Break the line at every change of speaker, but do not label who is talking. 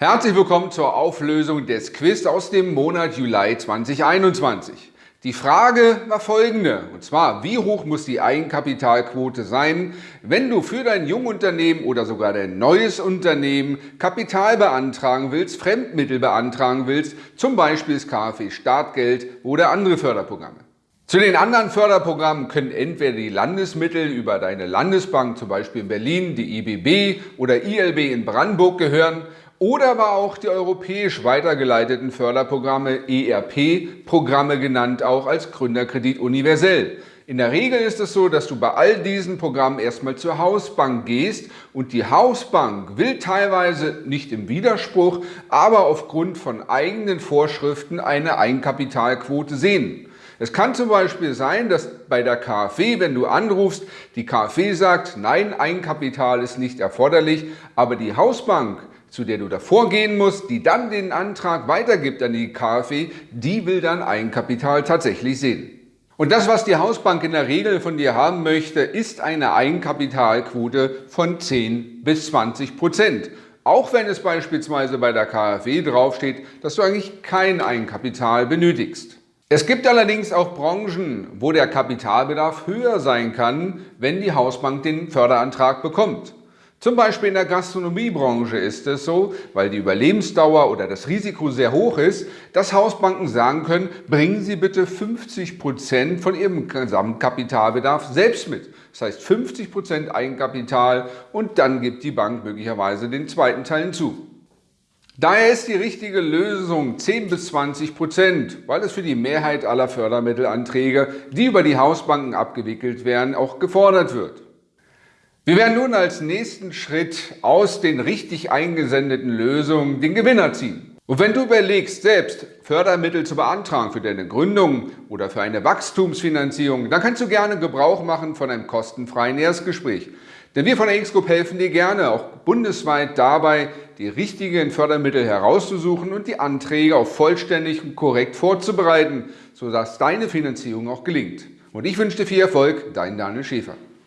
Herzlich willkommen zur Auflösung des Quiz aus dem Monat Juli 2021. Die Frage war folgende, und zwar, wie hoch muss die Eigenkapitalquote sein, wenn du für dein Jungunternehmen oder sogar dein neues Unternehmen Kapital beantragen willst, Fremdmittel beantragen willst, zum Beispiel das KfW Startgeld oder andere Förderprogramme. Zu den anderen Förderprogrammen können entweder die Landesmittel über deine Landesbank, zum Beispiel in Berlin, die IBB oder ILB in Brandenburg gehören oder aber auch die europäisch weitergeleiteten Förderprogramme ERP-Programme genannt auch als Gründerkredit universell. In der Regel ist es so, dass du bei all diesen Programmen erstmal zur Hausbank gehst und die Hausbank will teilweise nicht im Widerspruch, aber aufgrund von eigenen Vorschriften eine Eigenkapitalquote sehen. Es kann zum Beispiel sein, dass bei der KfW, wenn du anrufst, die KfW sagt, nein, Eigenkapital ist nicht erforderlich, aber die Hausbank zu der du davor gehen musst, die dann den Antrag weitergibt an die KfW, die will dann Eigenkapital tatsächlich sehen. Und das, was die Hausbank in der Regel von dir haben möchte, ist eine Eigenkapitalquote von 10 bis 20 Prozent. Auch wenn es beispielsweise bei der KfW draufsteht, dass du eigentlich kein Eigenkapital benötigst. Es gibt allerdings auch Branchen, wo der Kapitalbedarf höher sein kann, wenn die Hausbank den Förderantrag bekommt. Zum Beispiel in der Gastronomiebranche ist es so, weil die Überlebensdauer oder das Risiko sehr hoch ist, dass Hausbanken sagen können, bringen Sie bitte 50 Prozent von Ihrem Gesamtkapitalbedarf selbst mit. Das heißt 50 Prozent Eigenkapital und dann gibt die Bank möglicherweise den zweiten Teil hinzu. Daher ist die richtige Lösung 10 bis 20 Prozent, weil es für die Mehrheit aller Fördermittelanträge, die über die Hausbanken abgewickelt werden, auch gefordert wird. Wir werden nun als nächsten Schritt aus den richtig eingesendeten Lösungen den Gewinner ziehen. Und wenn du überlegst, selbst Fördermittel zu beantragen für deine Gründung oder für eine Wachstumsfinanzierung, dann kannst du gerne Gebrauch machen von einem kostenfreien Erstgespräch. Denn wir von der X-Group helfen dir gerne, auch bundesweit dabei, die richtigen Fördermittel herauszusuchen und die Anträge auch vollständig und korrekt vorzubereiten, sodass deine Finanzierung auch gelingt. Und ich wünsche dir viel Erfolg, dein Daniel Schäfer.